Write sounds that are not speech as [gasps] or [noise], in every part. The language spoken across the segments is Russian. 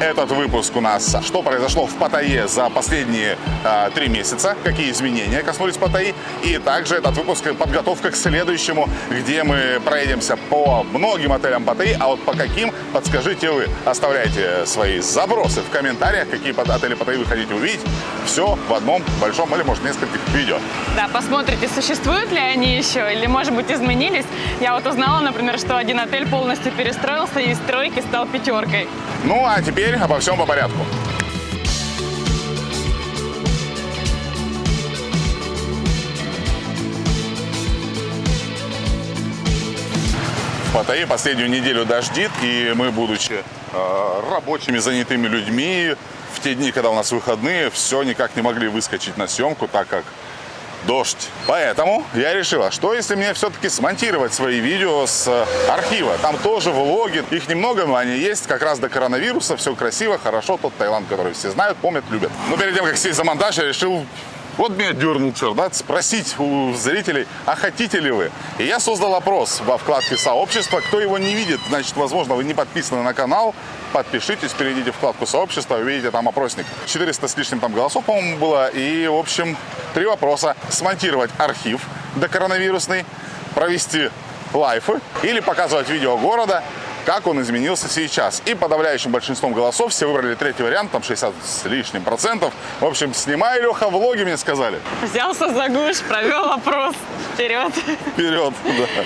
Этот выпуск у нас «Что произошло в Паттайе за последние э, три месяца», какие изменения коснулись Паттайи, и также этот выпуск подготовка к следующему, где мы проедемся по многим отелям Паттайи, а вот по каким, подскажите вы. Оставляйте свои забросы в комментариях, какие отели Паттайи вы хотите увидеть. Все в одном большом или, может, нескольких видео. Да, посмотрите, существуют ли они еще или, может быть, изменились. Я вот узнала, например, что один отель полностью перестроился и из тройки стал пятеркой. Ну, а теперь обо всем по порядку. В Паттайе последнюю неделю дождит, и мы, будучи э, рабочими, занятыми людьми, в те дни, когда у нас выходные, все никак не могли выскочить на съемку, так как дождь. Поэтому я решила, что если мне все-таки смонтировать свои видео с э, архива. Там тоже влоги, их немного, но они есть. Как раз до коронавируса, все красиво, хорошо. Тот Таиланд, который все знают, помнят, любят. Но перед тем, как сесть за монтаж, я решил вот меня дернул черт, да, спросить у зрителей, а хотите ли вы? И я создал опрос во вкладке сообщества. Кто его не видит, значит, возможно, вы не подписаны на канал. Подпишитесь, перейдите в вкладку сообщества, увидите там опросник. 400 с лишним там голосов, по-моему, было. И, в общем, три вопроса. Смонтировать архив до коронавирусный, провести лайфы или показывать видео города как он изменился сейчас. И подавляющим большинством голосов все выбрали третий вариант, там 60 с лишним процентов. В общем, снимай, Леха, влоги, мне сказали. Взялся за гуш, провел опрос. Вперед. Вперед, [laughs] да.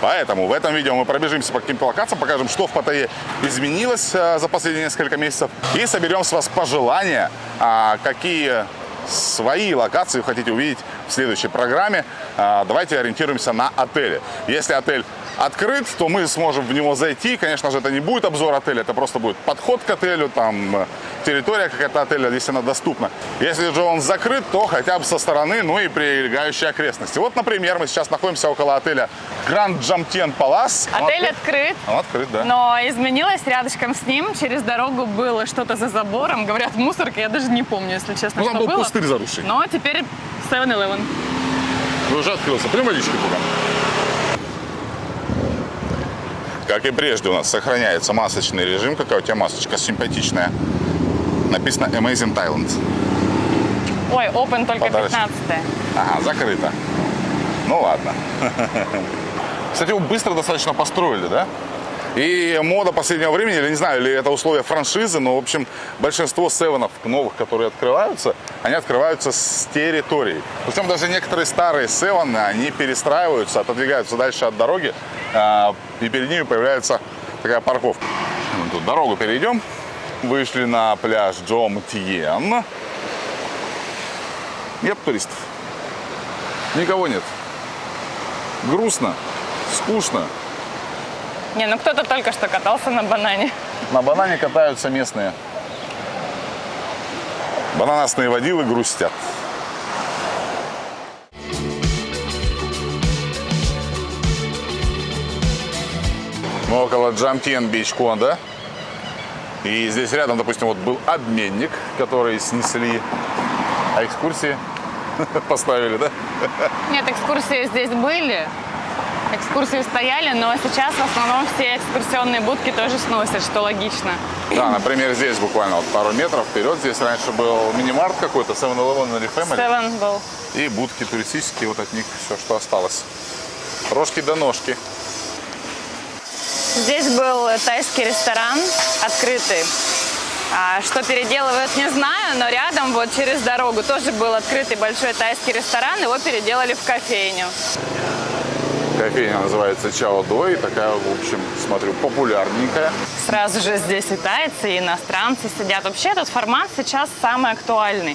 Поэтому в этом видео мы пробежимся по каким-то локациям, покажем, что в Паттайе изменилось а, за последние несколько месяцев. И соберем с вас пожелания, а, какие свои локации вы хотите увидеть в следующей программе. А, давайте ориентируемся на отели. Если отель открыт, то мы сможем в него зайти. Конечно же, это не будет обзор отеля, это просто будет подход к отелю, там э, территория какая-то отеля, если она доступна. Если же он закрыт, то хотя бы со стороны, ну и прилегающие окрестности. Вот, например, мы сейчас находимся около отеля Grand Jamtien Palace. Отель он открыт. Он открыт, да. Но изменилось рядышком с ним. Через дорогу было что-то за забором. Говорят, мусорка. Я даже не помню, если честно, ну, что там был было. пустырь заросший. Но теперь 7-Eleven. Уже открылся. Прям водички туда. Как и прежде у нас сохраняется масочный режим. Какая у тебя масочка симпатичная. Написано Amazing Thailand. Ой, open только Подарочек. 15 Ага, закрыто. Ну ладно. Кстати, его быстро достаточно построили, да? И мода последнего времени, или не знаю, или это условия франшизы, но, в общем, большинство севенов новых, которые открываются, они открываются с территории. Причем даже некоторые старые севены, они перестраиваются, отодвигаются дальше от дороги, и перед ними появляется такая парковка. Мы тут дорогу перейдем. Вышли на пляж Джом Тиен. Нет туристов. Никого нет. Грустно, скучно. Не, ну кто-то только что катался на банане. На банане катаются местные. Бананасные водилы грустят. Мы около Джамтен Бич Конда. И здесь рядом, допустим, вот был обменник, который снесли. А экскурсии [laughs] поставили, да? Нет, экскурсии здесь были. Экскурсии стояли, но сейчас в основном все экскурсионные будки тоже сносят, что логично. Да, например, здесь буквально вот пару метров вперед. Здесь раньше был мини-март какой-то, 7-Eleven или Family. Seven был. И будки туристические, вот от них все, что осталось. Рожки до ножки. Здесь был тайский ресторан открытый. А что переделывают, не знаю, но рядом, вот через дорогу, тоже был открытый большой тайский ресторан. Его переделали в кофейню. Кофейня называется Чао Дой. Такая, в общем, смотрю, популярненькая. Сразу же здесь и тайцы, и иностранцы сидят. Вообще этот формат сейчас самый актуальный.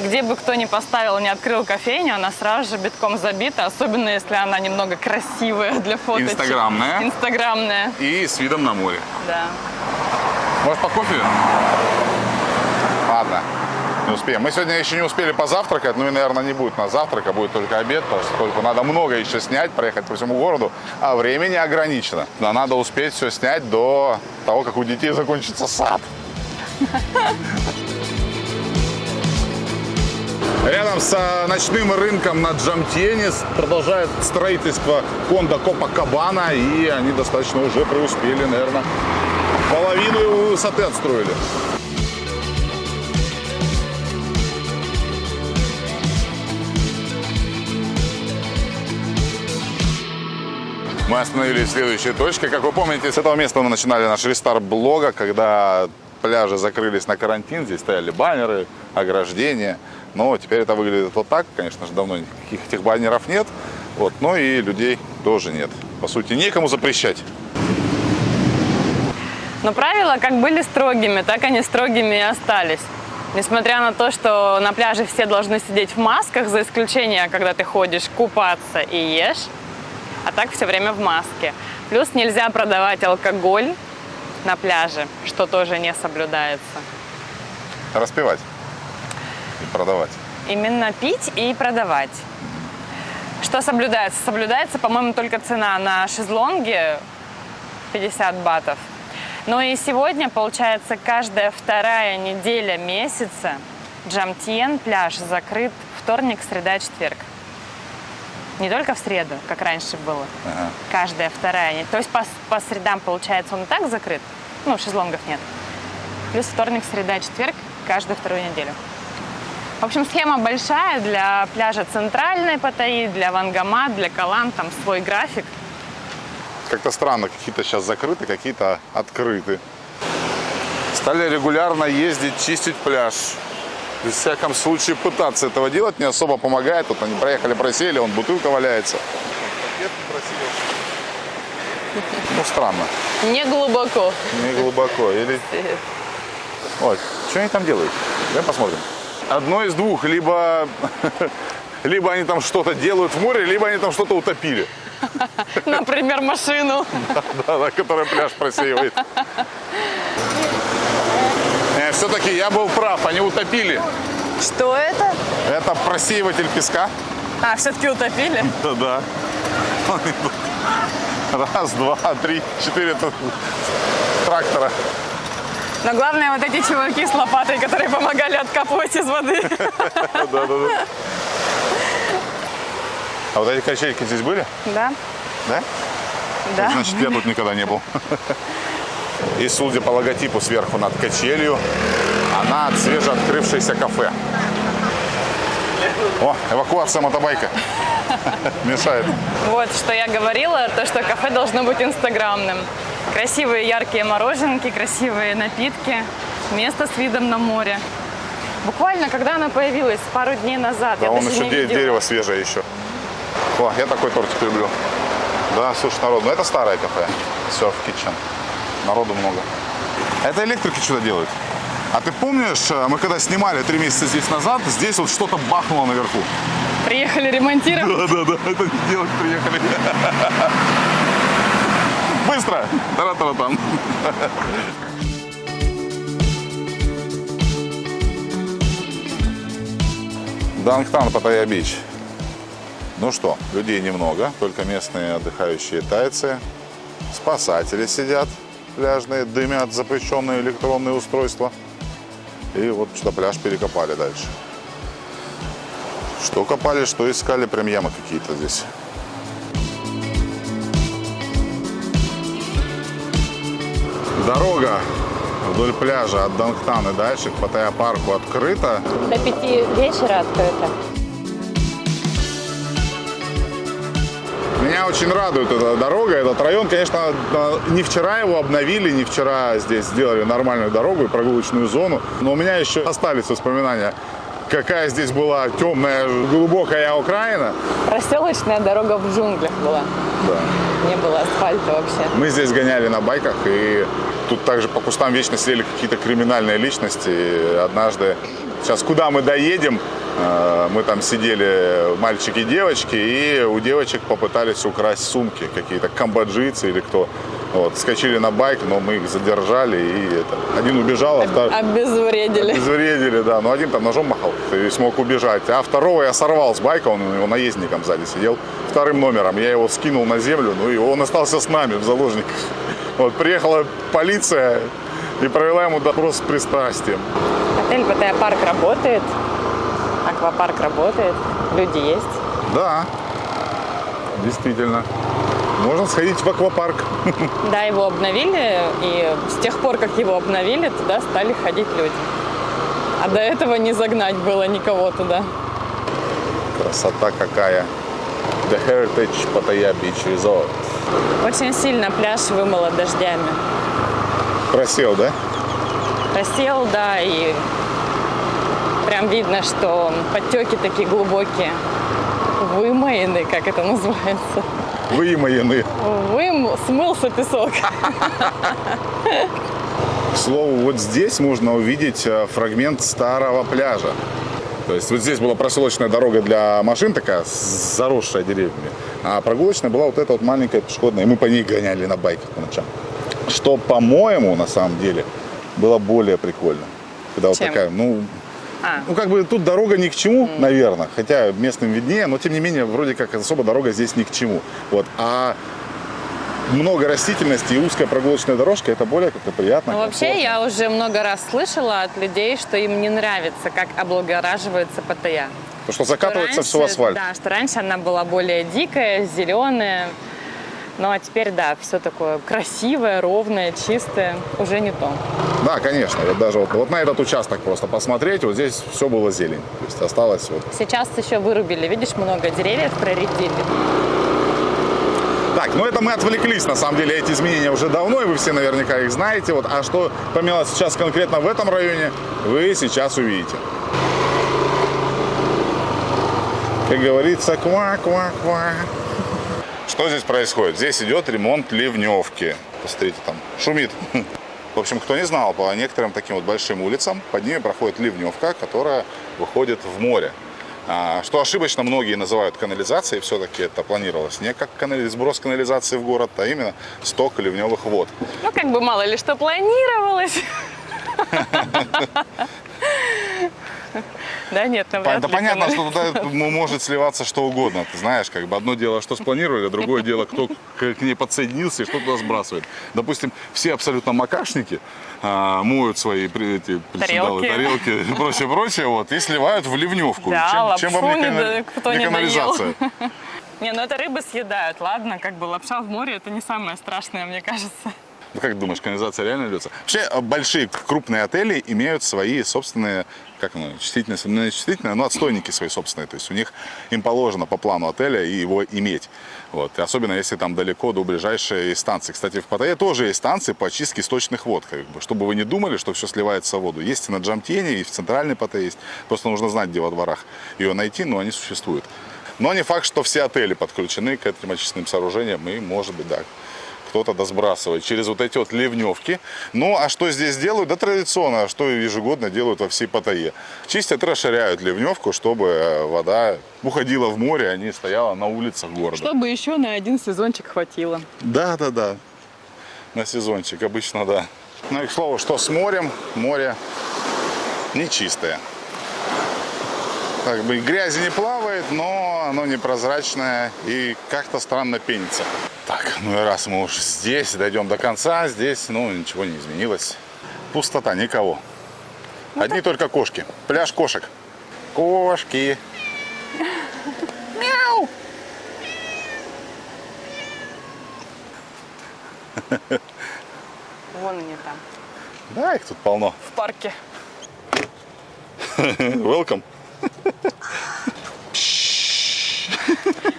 Где бы кто ни поставил, не открыл кофейню, она сразу же битком забита. Особенно, если она немного красивая для фоточек. Инстаграмная. Инстаграмная, И с видом на море. да. Может, по кофе? Ладно, не успеем. Мы сегодня еще не успели позавтракать, ну и, наверное, не будет на завтрак, а будет только обед, только надо много еще снять, проехать по всему городу, а времени ограничено. Но надо успеть все снять до того, как у детей закончится сад. Рядом с ночным рынком на Джамтене продолжает строительство Конда Копа Кабана, и они достаточно уже преуспели, наверное, Половину высоты отстроили. Мы остановились в следующей точке. Как вы помните, с этого места мы начинали наш рестарт блога, когда пляжи закрылись на карантин. Здесь стояли баннеры, ограждения. Но теперь это выглядит вот так. Конечно же, давно никаких этих баннеров нет. Вот. Но и людей тоже нет. По сути, некому запрещать. Но правила как были строгими, так они строгими и остались. Несмотря на то, что на пляже все должны сидеть в масках, за исключением, когда ты ходишь купаться и ешь, а так все время в маске. Плюс нельзя продавать алкоголь на пляже, что тоже не соблюдается. Распивать и продавать. Именно пить и продавать. Что соблюдается? Соблюдается, по-моему, только цена на шезлонги 50 батов. Но и сегодня, получается, каждая вторая неделя месяца Джамтьен пляж закрыт вторник, среда, четверг. Не только в среду, как раньше было. Ага. Каждая вторая. То есть по, по средам, получается, он и так закрыт. Ну, шезлонгов нет. Плюс вторник, среда, четверг каждую вторую неделю. В общем, схема большая для пляжа Центральной Паттайи, для Вангама, для Калан. Там свой график. Как-то странно, какие-то сейчас закрыты, какие-то открыты. Стали регулярно ездить, чистить пляж. В всяком случае пытаться этого делать не особо помогает. Вот они проехали, просели, он бутылка валяется. Ну, странно. Не глубоко. Не глубоко. Или... Ой, что они там делают? Давай посмотрим. Одно из двух. Либо, [laughs] либо они там что-то делают в море, либо они там что-то утопили. Например, машину. [laughs] Да, да, которая пляж просеивает. Все-таки я был прав, они утопили. Что это? Это просеиватель песка. А, все-таки утопили? [laughs] Да, да. Раз, два, три, четыре трактора. Но главное, вот эти чуваки с лопатой, которые помогали откапывать из воды. [laughs] Да, да, да. А вот эти качельки здесь были? Да, Да? да. Значит, я тут никогда не был. [laughs] И судя по логотипу сверху над качелью, она от свежеоткрывшееся кафе. О, эвакуация мотобайка. [laughs] Мешает. Вот, что я говорила, то, что кафе должно быть инстаграмным. Красивые яркие мороженки, красивые напитки, место с видом на море. Буквально, когда она появилась, пару дней назад, Да, я даже еще не де- видела. дерево свежее еще. О, я такой тортик люблю. Да, слушай, народ, ну это старое кафе. Surf Kitchen. Народу много. Это электрики что-то делают. А ты помнишь, э, мы когда снимали три месяца здесь назад, здесь вот что-то бахнуло наверху. Приехали ремонтировать. Да, да, да, это не делать приехали. Быстро! Тара-тара-там. Дангтан, Паттайя-Бич. Ну что, людей немного, только местные отдыхающие тайцы. Спасатели сидят пляжные, дымят запрещенные электронные устройства. И вот что пляж перекопали дальше. Что копали, что искали, прям ямы какие-то здесь. Дорога вдоль пляжа от Дангтана дальше к Паттайя-парку открыта. До пяти вечера открыто. Меня очень радует эта дорога, этот район. Конечно, да, не вчера его обновили, не вчера здесь сделали нормальную дорогу и прогулочную зону. Но у меня еще остались воспоминания, какая здесь была темная, глубокая Украина. Проселочная дорога в джунглях была. Да. Не было асфальта вообще. Мы здесь гоняли на байках, и тут также по кустам вечно сидели какие-то криминальные личности. И однажды, сейчас куда мы доедем, мы там сидели, мальчики и девочки, и у девочек попытались украсть сумки, какие-то камбоджийцы или кто. Вот, скачали на байк, но мы их задержали, и это, один убежал, а второй... Обезвредили. Обезвредили, да. Но один там ножом махал и смог убежать. А второго я сорвал с байка, он у него наездником сзади сидел. Вторым номером. Я его скинул на землю, ну и он остался с нами в заложниках. Вот, приехала полиция и провела ему допрос с пристрастием. Отель Паттайя парк работает. Аквапарк работает. Люди есть. Да, действительно. можно сходить в аквапарк. [laughs] Да, его обновили, и с тех пор, как его обновили, туда стали ходить люди. А до этого не загнать было никого туда. Красота какая. The Heritage Pattaya Beach Resort. Очень сильно пляж вымыло дождями. Просел, да? Просел, да, и прям видно, что подтеки такие глубокие. Вымоены, как это называется. Вымоены. Вым... Смылся песок. К слову, вот здесь можно увидеть э, фрагмент старого пляжа. То есть вот здесь была проселочная дорога для машин такая, заросшая деревьями. А прогулочная была вот эта вот маленькая пешеходная. И мы по ней гоняли на байках по ночам. Что, по-моему, на самом деле, было более прикольно. Когда вот Чем? такая, ну, А, ну, как бы тут дорога ни к чему, наверное. Хотя местным виднее, но тем не менее, вроде как особо дорога здесь ни к чему. Вот. А много растительности и узкая прогулочная дорожка, это более как-то приятно. ну вообще я уже много раз слышала от людей, что им не нравится, как облагораживается Паттайя. Потому что закатывается все в Раньше- асфальт. Да, что раньше она была более дикая, зеленая. Ну а теперь, да, все такое красивое, ровное, чистое. Уже не то. Да, конечно. Вот даже вот, вот на этот участок просто посмотреть, вот здесь все было зелень. То есть осталось вот. Сейчас еще вырубили, видишь, много деревьев проредили. Так, ну это мы отвлеклись, на самом деле, эти изменения уже давно, и вы все наверняка их знаете. Вот, а что поменялось сейчас конкретно в этом районе, вы сейчас увидите. Как говорится, ква-ква-ква. Что здесь происходит? Здесь идет ремонт ливневки. Посмотрите, там шумит. [laughs] В общем, кто не знал, по некоторым таким вот большим улицам под ними проходит ливневка, которая выходит в море. А, Что ошибочно многие называют канализацией, все-таки это планировалось не как канали- сброс канализации в город, а именно сток ливневых вод. Ну, как бы мало ли что планировалось. [laughs] [laughs] Да нет, навряд Это ли понятно, что туда может сливаться что угодно. Ты знаешь, как бы одно дело, что спланировали, а другое дело, кто к ней подсоединился и что туда сбрасывает. Допустим, все абсолютно макашники а, моют свои эти Тарелки. тарелки и [laughs] прочее, прочее, вот, и сливают в ливневку. Да, чем, чем вам лапшу не, не да- кто канализация? [laughs] Не, ну это рыбы съедают, ладно, как бы лапша в море это не самое страшное, мне кажется. Ну, как думаешь, канализация реально льется? Вообще, э, большие, крупные отели имеют свои собственные, как оно, ну, не чувствительные, но отстойники свои собственные. То есть у них, им положено по плану отеля и его иметь. Вот. И особенно, если там далеко до ближайшей станции. Кстати, в Паттайе тоже есть станции по очистке источных вод. Как бы, чтобы вы не думали, что все сливается в воду. Есть и на Джамтене, и в центральной Паттайе есть. Просто нужно знать, где во дворах ее найти, но они существуют. Но не факт, что все отели подключены к этим очистным сооружениям, и, может быть, да, кто-то досбрасывает через вот эти вот ливневки. Ну, а что здесь делают? Да традиционно, что ежегодно делают во всей Паттайе. Чистят и расширяют ливневку, чтобы э, вода уходила в море, а не стояла на улицах города. Чтобы еще на один сезончик хватило. Да, да, да. На сезончик обычно, да. Ну и к слову, что с морем? Море нечистое. Как бы грязи не плавает, но оно непрозрачное и как-то странно пенится. Так, ну и раз мы уже здесь, дойдем до конца, здесь, ну, ничего не изменилось. Пустота, никого. Одни только кошки. Пляж кошек. Кошки. Мяу. [laughs] Вон они там, Да, их тут полно. в парке. [laughs] Welcome.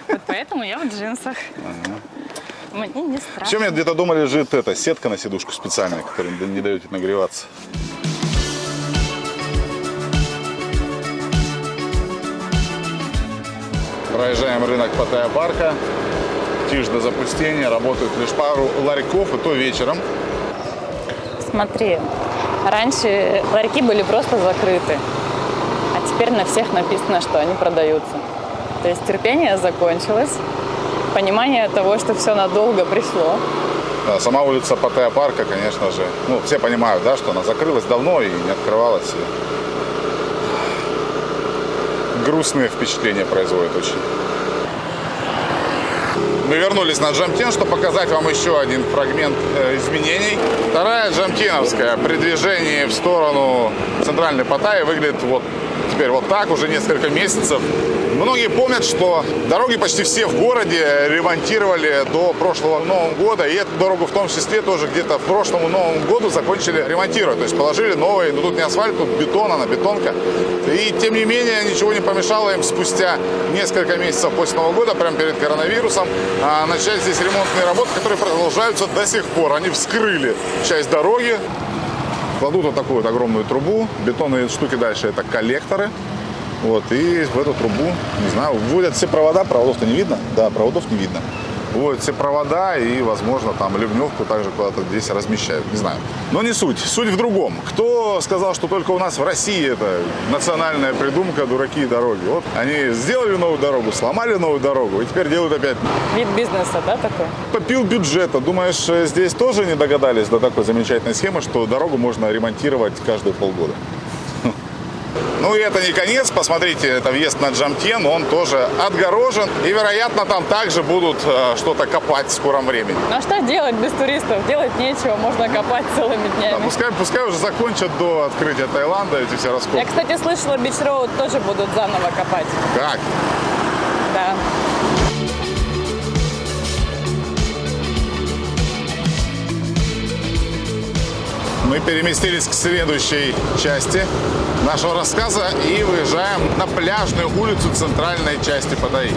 Вот поэтому я в джинсах. Мне не страшно. Все, мне где-то дома лежит эта сетка на сидушку специальная, которая не дает нагреваться. Проезжаем рынок Паттайя парка. Тишь до запустения. Работают лишь пару ларьков, и то вечером. Смотри, раньше ларьки были просто закрыты, теперь на всех написано, что они продаются. То есть терпение закончилось, понимание того, что все надолго пришло. Сама улица Паттайя парка, конечно же, ну, все понимают, да, что она закрылась давно и не открывалась. И Грустные впечатления производит очень. Мы вернулись на Джамтин, чтобы показать вам еще один фрагмент э, изменений. Вторая Джамтиновская при движении в сторону центральной Паттайи выглядит вот теперь вот так уже несколько месяцев. Многие помнят, что дороги почти все в городе ремонтировали до прошлого Нового года. И эту дорогу в том числе тоже где-то в прошлому Новому году закончили ремонтировать. То есть положили новые, но тут не асфальт, тут бетон, она бетонка. И тем не менее ничего не помешало им спустя несколько месяцев после Нового года, прямо перед коронавирусом, а, начать здесь ремонтные работы, которые продолжаются до сих пор. Они вскрыли часть дороги, кладут вот такую вот огромную трубу. Бетонные штуки дальше это коллекторы. Вот, и в эту трубу, не знаю, вводят все провода, проводов-то не видно? Да, проводов не видно. Вводят все провода и, возможно, там ливневку также куда-то здесь размещают, не знаю. Но не суть, суть в другом. Кто сказал, что только у нас в России это национальная придумка, дураки и дороги? Вот они сделали новую дорогу, сломали новую дорогу и теперь делают опять Вид бизнеса, да, такой? попил бюджета. Думаешь, э, здесь тоже не догадались до такой замечательной схемы, что дорогу можно ремонтировать каждые полгода? Ну и это не конец. Посмотрите, это въезд на Джамтен. Он тоже отгорожен. И, вероятно, там также будут э, что-то копать в скором времени. Ну а что делать без туристов? Делать нечего, можно копать целыми Да, днями. пускай, пускай уже закончат до открытия Таиланда эти все Я, раскопки. кстати, слышала, Бич Роуд тоже будут заново копать. Как? Да. Мы переместились к следующей части нашего рассказа и выезжаем на пляжную улицу центральной части Паттайи.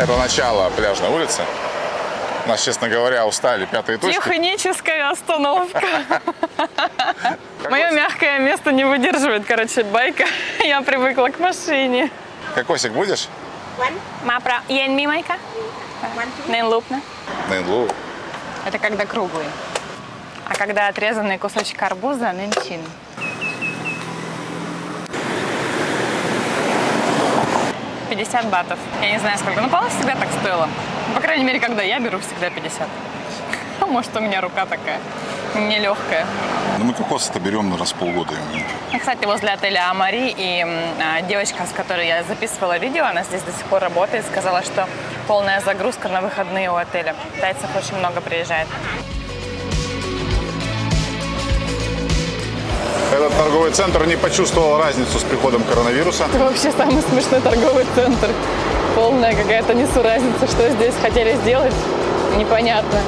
Это начало пляжной улицы. Нас, честно говоря, устали пятые точки. Техническая остановка. [laughs] Мое мягкое место не выдерживает, короче, байка. [laughs] Я привыкла к машине. Кокосик будешь? Мапра, ен ми майка? Нен лупна. Нэнлу. Это когда круглый. А когда отрезанный кусочек арбуза, нынчин. Пятьдесят батов. Я не знаю сколько. Ну, по всегда так стоило. По крайней мере, когда я беру, всегда 50. А [laughs] может, у меня рука такая нелегкая. Ну, мы кокосы-то берем на раз в полгода. Ну, Кстати, возле отеля Амари и а, девочка, с которой я записывала видео, она здесь до сих пор работает, сказала, что полная загрузка на выходные у отеля. Тайцев очень много приезжает. Этот торговый центр не почувствовал разницу с приходом коронавируса. Это вообще самый смешной торговый центр. Полная какая-то несуразница. Что здесь хотели сделать, непонятно.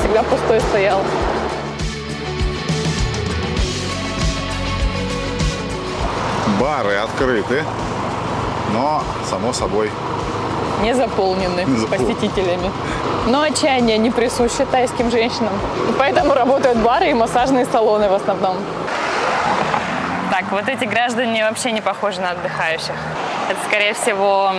Всегда пустой стоял. Бары открыты, но, само собой, Не заполнены Не заполнены. посетителями. Но отчаяние не присуще тайским женщинам. Поэтому работают бары и массажные салоны в основном. Так, вот эти граждане вообще не похожи на отдыхающих. Это, скорее всего,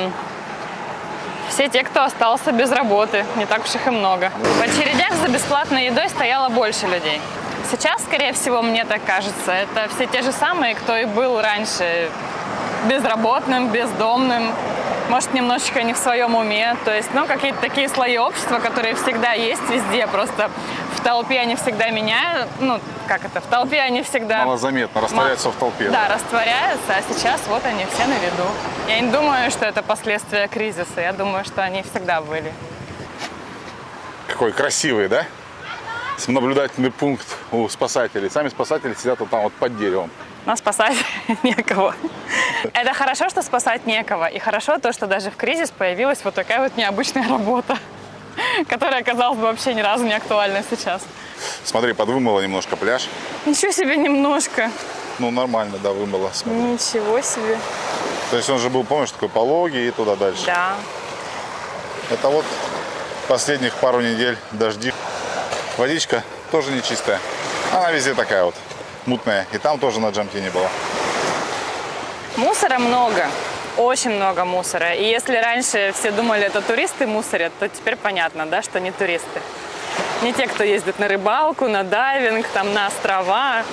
все те, кто остался без работы. Не так уж их и много. В очередях за бесплатной едой стояло больше людей. Сейчас, скорее всего, мне так кажется, это все те же самые, кто и был раньше безработным, бездомным, может, немножечко не в своем уме. То есть, ну, какие-то такие слои общества, которые всегда есть везде, просто в толпе они всегда меняют, ну, как это, в толпе они всегда... малозаметно растворяются в толпе. Да, растворяются, а сейчас вот они все на виду. Я не думаю, что это последствия кризиса, я думаю, что они всегда были. Какой красивый, да? Наблюдательный пункт у спасателей. Сами спасатели сидят вот там вот под деревом. Но спасать [laughs] некого. Это хорошо, что спасать некого. И хорошо то, что даже в кризис появилась вот такая вот необычная работа, [laughs] которая, казалось бы, вообще ни разу не актуальна сейчас. Смотри, подвымыло немножко пляж. Ничего себе немножко. Ну, нормально, да, вымыло. смотри. Ничего себе. То есть он же был, помнишь, такой пологий и туда дальше. Да. Это вот последних пару недель дожди. Водичка тоже не чистая. Она везде такая вот мутная. И там тоже на джамте не было. Мусора много. Очень много мусора. И если раньше все думали, это туристы мусорят, то теперь понятно, да, что не туристы. Не те, кто ездит на рыбалку, на дайвинг, там, на острова.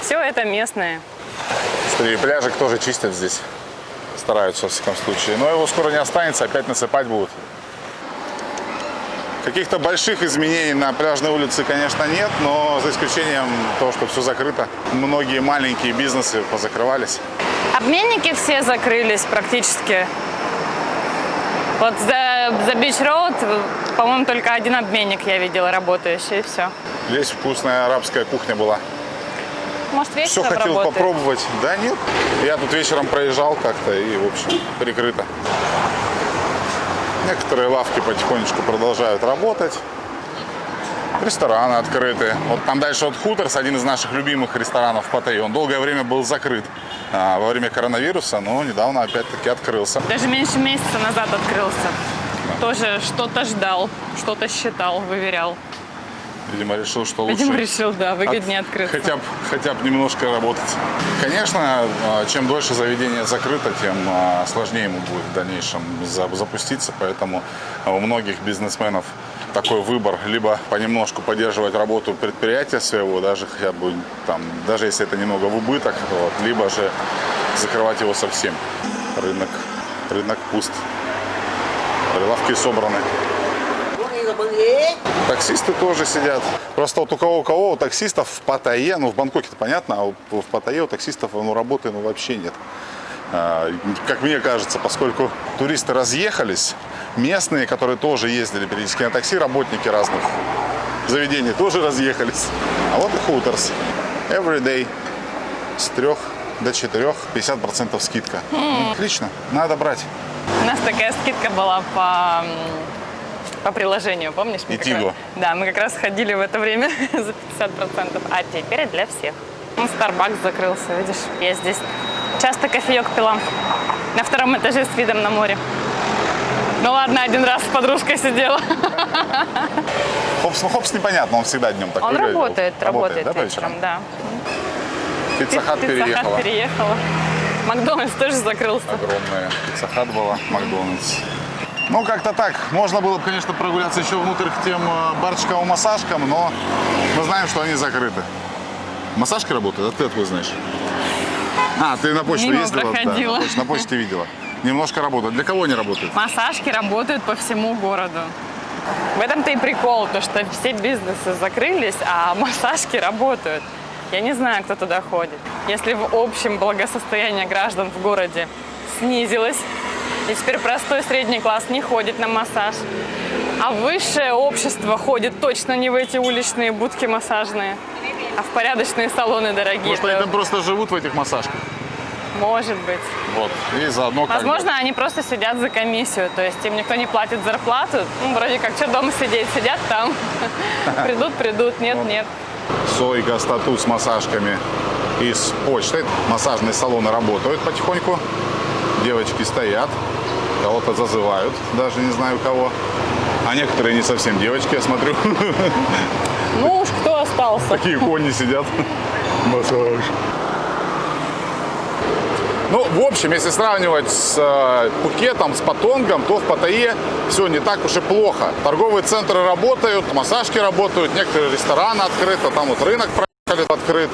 Все это местные. Смотри, пляжик тоже чистят здесь. Стараются, во всяком случае. Но его скоро не останется, опять насыпать будут. Каких-то больших изменений на пляжной улице, конечно, нет, но за исключением того, что все закрыто. Многие маленькие бизнесы позакрывались. Обменники все закрылись практически. Вот за за Beach Road, по-моему, только один обменник я видела работающий, и все. Здесь вкусная арабская кухня была. Может, Все вечером хотел работает? попробовать. Да нет. Я тут вечером проезжал как-то и, в общем, прикрыто. Некоторые лавки потихонечку продолжают работать. Рестораны открыты. Вот там дальше вот Хуторс, один из наших любимых ресторанов в Паттайе. Он долгое время был закрыт а, во время коронавируса, но недавно опять-таки открылся. Даже меньше месяца назад открылся. Тоже что-то ждал, что-то считал, выверял. Видимо, решил, что лучше... Видимо, решил, да, выгоднее от- открыться. Хотя бы, хотя бы немножко работать. Конечно, а, чем дольше заведение закрыто, тем а, сложнее ему будет в дальнейшем за- запуститься. Поэтому у многих бизнесменов такой выбор. Либо понемножку поддерживать работу предприятия своего, даже хотя бы там, даже если это немного в убыток, вот, либо же закрывать его совсем. Рынок, рынок пуст. Прилавки собраны. Таксисты тоже сидят. Просто вот у кого у кого у таксистов в Паттайе, ну в Бангкоке это понятно, а у- в Паттайе у таксистов ну, работы ну, вообще нет. А, Как мне кажется, поскольку туристы разъехались, местные, которые тоже ездили периодически на такси, работники разных заведений тоже разъехались. А вот и Хуторс. Every day с трех до четырех 50% скидка. Отлично, надо брать. У нас такая скидка была по, по приложению, помнишь? И раз- Тиго. да, мы как раз ходили в это время [laughs] за 50%, а теперь для всех. Ну, Starbucks закрылся, видишь? Я здесь часто кофеек пила на втором этаже с видом на море. Ну ладно, один раз с подружкой сидела. [laughs] Хопс, ну хопс непонятно, он всегда днем такой. Он же. работает, работает да, по вечером, да. Пиццахат Пицца Хат переехала. переехала. Макдональдс тоже закрылся. Огромная пиццахат была, Макдональдс. Ну, как-то так. Можно было бы, конечно, прогуляться еще внутрь к тем э, барчикам-массажкам, но мы знаем, что они закрыты. Массажки работают? А ты откуда знаешь? А, ты на почту Мимо ездила? Да, на почту- на почте видела. Немножко работают. Для кого они работают? Массажки работают по всему городу. В этом-то и прикол, то что все бизнесы закрылись, а [laughs] массажки работают. Я не знаю, кто туда ходит. Если в общем благосостояние граждан в городе снизилось, и теперь простой средний класс не ходит на массаж, а высшее общество ходит точно не в эти уличные будки массажные, а в порядочные салоны дорогие. Может, они там просто живут в этих массажках? Может быть. Вот. И заодно как Возможно, они просто сидят за комиссию, то есть им никто не платит зарплату. Ну, вроде как, что дома сидеть, сидят там. [laughs] Придут, придут, нет, нет. Сойка, статут с массажками и с почтой. Массажные салоны работают потихоньку. Девочки стоят, кого-то зазывают, даже не знаю кого. А некоторые не совсем девочки, я смотрю. [laughs] Ну уж кто остался? Такие кони сидят. Массаж. Ну, в общем, если сравнивать с э, Пхукетом, с Патонгом, то в Паттайе все не так уж и плохо. Торговые центры работают, массажки работают, некоторые рестораны открыты, там вот рынок проехали открыт.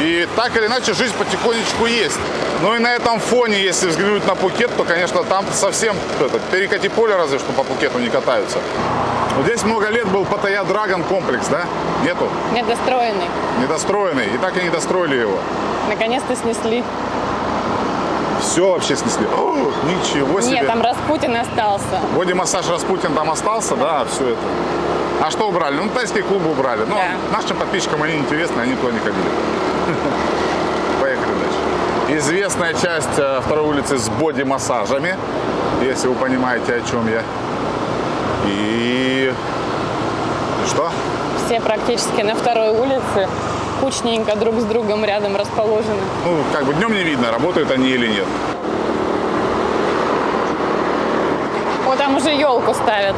И так или иначе жизнь потихонечку есть. Ну и на этом фоне, если взглянуть на Пукет, то, конечно, там совсем это, перекати поле разве что по Пукету не катаются. Вот здесь много лет был Паттайя Драгон комплекс, да? Нету? Недостроенный. Недостроенный. И так и не достроили его. Наконец-то снесли. Все вообще снесли. О, ничего себе. Нет, там Распутин остался. Вроде массаж Распутин там остался, да, все это. А что убрали? Ну, тайские клубы убрали. Но Да. нашим подписчикам они интересны, они туда не ходили. [laughs] Известная часть э, второй улицы с боди-массажами, если вы понимаете, о чем я. И... и что? Все практически на второй улице, кучненько друг с другом рядом расположены. Ну, как бы днем не видно, работают они или нет. Вот там уже елку ставят.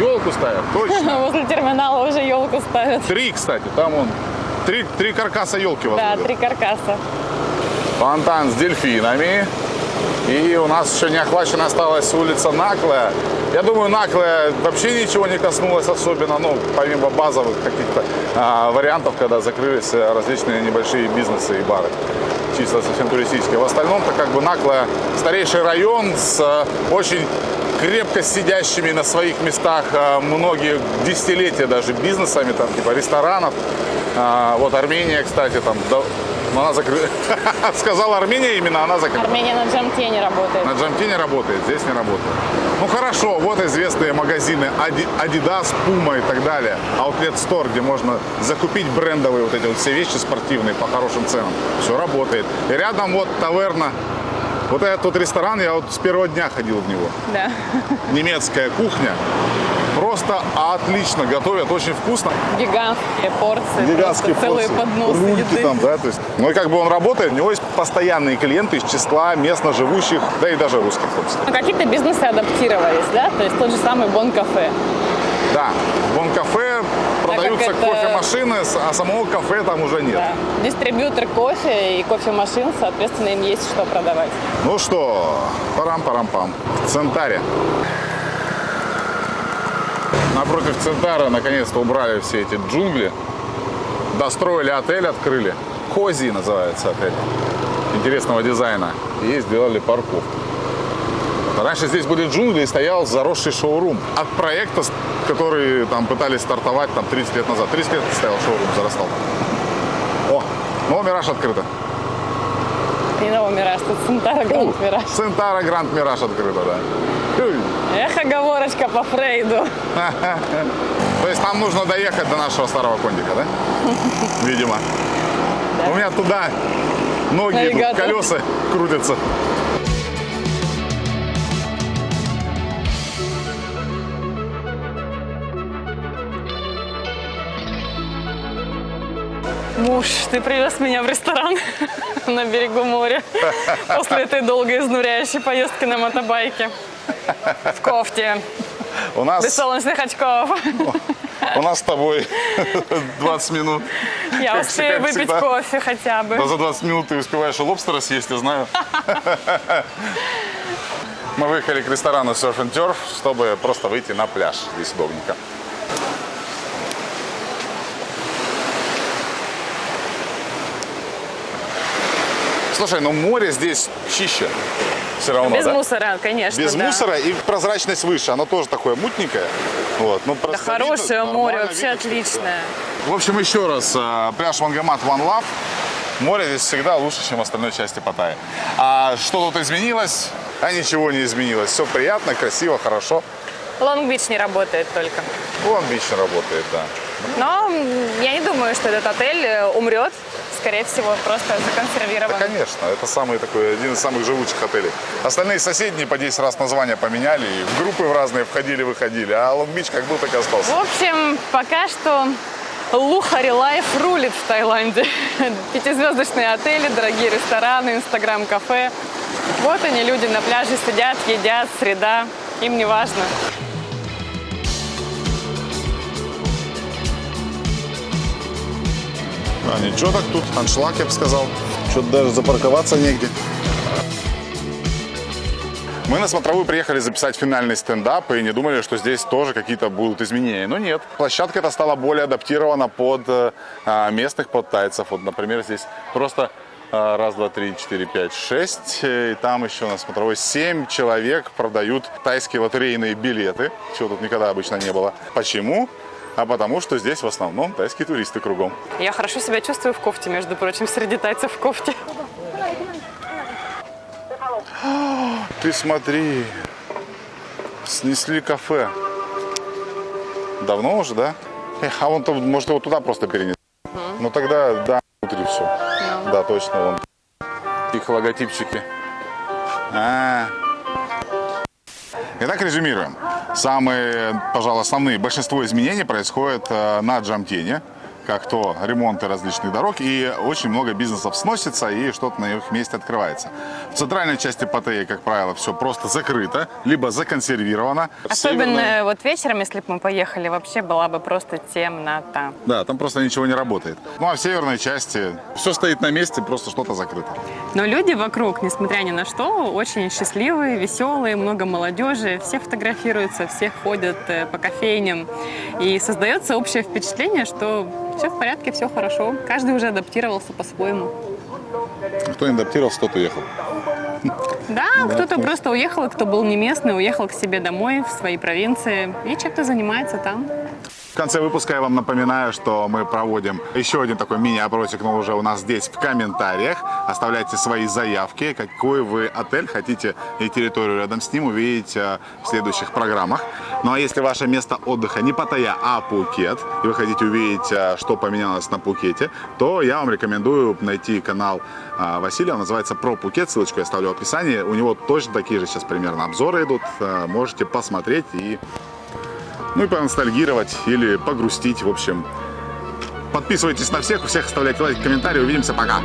Елку ставят, точно. [laughs] Возле терминала уже елку ставят. Три, кстати, там он. Три, три каркаса елки Да, возводят. три каркаса. Фонтан с дельфинами. И у нас еще не охвачена осталась улица Наклая. Я думаю, Наклая вообще ничего не коснулось особенно, ну, помимо базовых каких-то а, вариантов, когда закрылись э, различные небольшие бизнесы и бары. Чисто совсем туристические. В остальном-то как бы Наклая старейший район с э, очень крепко сидящими на своих местах э, многие десятилетия даже бизнесами, там типа ресторанов. А, Вот Армения, кстати, там Но она закрыта. [laughs] Сказала Армения именно, она закрыта. Армения на Джамте не работает. На Джамтине работает, здесь не работает. Ну хорошо, вот известные магазины Adidas, Puma и так далее. Outlet Store, где можно закупить брендовые вот эти вот все вещи спортивные по хорошим ценам. Все работает. И рядом вот таверна. Вот этот вот ресторан, я вот с первого дня ходил в него. Да. Немецкая кухня. Просто отлично готовят, очень вкусно. Гигантские порции. Гигантские просто целые порции, подносы рульки еды. там, да, то есть. Ну и как бы он работает, у него есть постоянные клиенты из числа местно живущих, да и даже русских, собственно. Ну, какие-то бизнесы адаптировались, да? То есть тот же самый Бон Кафе. Да, Бон-кафе продаются это- кофемашины, а самого кафе там уже нет. Да. Дистрибьютор кофе и кофемашин, соответственно, им есть что продавать. Ну что, парам-парам-пам. В Центаре. Напротив Центара наконец-то убрали все эти джунгли. Достроили отель, открыли. Кози называется отель. Интересного дизайна. И сделали парковку. Раньше здесь были джунгли и стоял заросший шоурум. От проекта, который там пытались стартовать там 30 лет назад. 30 лет стоял шоурум, зарастал. О, ну Мираж открыто. Не новый Мираж, тут Центара Гранд Мираж. Центара Гранд Мираж открыто, да. Эх, оговорочка по Фрейду. [laughs] То есть нам нужно доехать до нашего старого кондика, да? [laughs] Видимо. У меня туда ноги, идут, Навигатор. колеса крутятся. Муж, ты привез меня в ресторан [laughs] на берегу моря после этой долгой изнуряющей поездки на мотобайке. В кофте, У без нас, солнечных очков. у нас с тобой 20 минут. Я Как успею всегда. выпить кофе хотя бы. Да за 20 минут ты успеваешь и лобстера съесть, я знаю. Мы выехали к ресторану Surf and Turf, чтобы просто выйти на пляж. Здесь удобненько. Слушай, ну море здесь чище. Все равно, Без да? мусора, конечно. Без да. мусора и прозрачность выше. Оно тоже такое мутненькое. Вот, ну, Да хорошее видно, море, вообще видно, отличное. в общем, еще раз, э, пляж Вангамат One Love. Море здесь всегда лучше, чем в остальной части Паттайи. А что тут изменилось? А ничего не изменилось. Все приятно, красиво, хорошо. Лонг-Бич не работает только. Вон бич работает, да. Но я не думаю, что этот отель э, умрет. Скорее всего, просто Да, законсервирован. конечно, это самый такой, один из самых живучих отелей. Остальные соседние по 10 раз названия поменяли, и в группы в разные входили-выходили, а Long Beach как был, так и остался. В общем, пока что Luxury Life рулит в Таиланде. [laughs] Пятизвездочные отели, дорогие рестораны, инстаграм-кафе. Вот они, люди на пляже сидят, едят, среда. Им не важно. А ничего так тут, аншлаг, я бы сказал. Что-то даже запарковаться негде. Мы на смотровую приехали записать финальный стендап и не думали, что здесь тоже какие-то будут изменения. Но нет, площадка эта стала более адаптирована под э, а, местных, под тайцев. Вот, например, здесь просто а, раз, два, три, четыре, пять, шесть. э, И там еще на смотровой семь человек продают тайские лотерейные билеты, чего тут никогда обычно не было. Почему? А потому что здесь в основном тайские туристы кругом. Я хорошо себя чувствую в кофте, между прочим, среди тайцев в кофте. [gasps] Ты смотри, снесли кафе. Давно уже, да? Эх, а вон там, может, его туда просто перенесли. Ну тогда, да, внутри все. Да, точно, вон. Их логотипчики. А. Итак, резюмируем. Самые, пожалуй, основные, большинство изменений происходит э, на Джамтене, как то ремонты различных дорог, и очень много бизнесов сносится, и что-то на их месте открывается. В центральной части Паттайи, как правило, все просто закрыто, либо законсервировано. Особенно северной- вот вечером, если бы мы поехали, вообще была бы просто темнота. Да, там просто ничего не работает. Ну а в северной части все стоит на месте, просто что-то закрыто. Но люди вокруг, несмотря ни на что, очень счастливые, веселые, много молодежи, все фотографируются, все ходят э, по кофейням. И создается общее впечатление, что все в порядке, все хорошо. Каждый уже адаптировался по-своему. Кто не адаптировался, тот уехал. Да, кто-то просто уехал, кто был не местный, уехал к себе домой, в свои провинции и чем-то занимается там. В конце выпуска я вам напоминаю, что мы проводим еще один такой мини-опросик, но уже у нас здесь в комментариях. Оставляйте свои заявки, какой вы отель хотите и территорию рядом с ним увидеть э, в следующих программах. Ну а если ваше место отдыха не Паттайя, а Пукет, и вы хотите увидеть, э, что поменялось на Пукете, то я вам рекомендую найти канал э, Василия, он называется «Про Пукет», ссылочку я оставлю в описании. У него точно такие же сейчас примерно обзоры идут, можете посмотреть и ну и поностальгировать или погрустить, в общем. Подписывайтесь на всех, у всех оставляйте лайки, комментарии. Увидимся, пока!